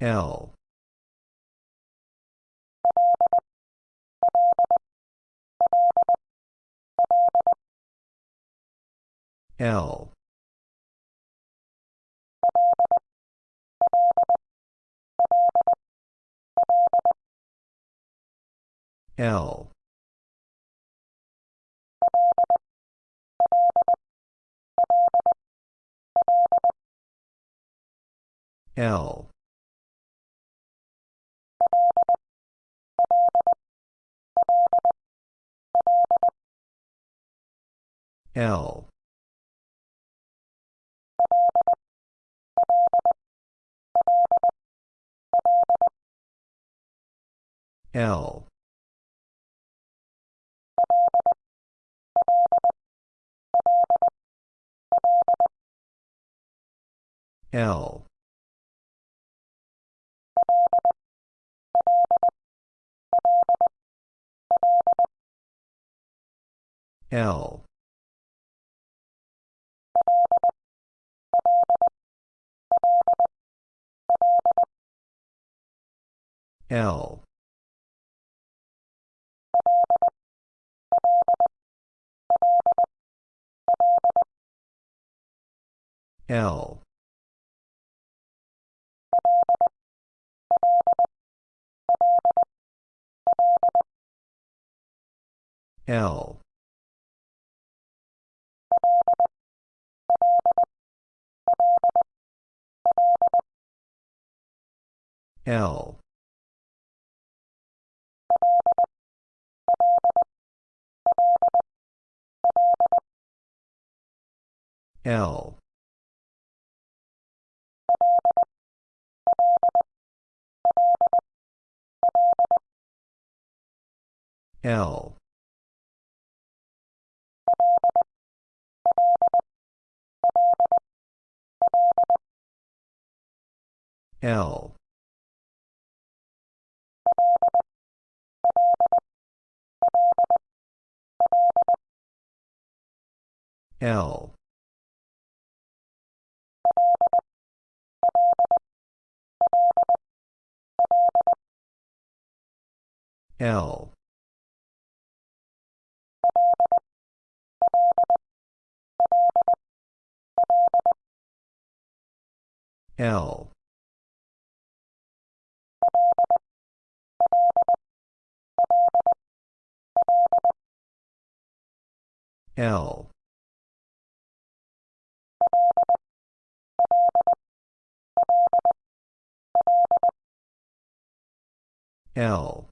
L. L. L. L L. L. L L. L. L. L L. L. L. L L. L. L. L L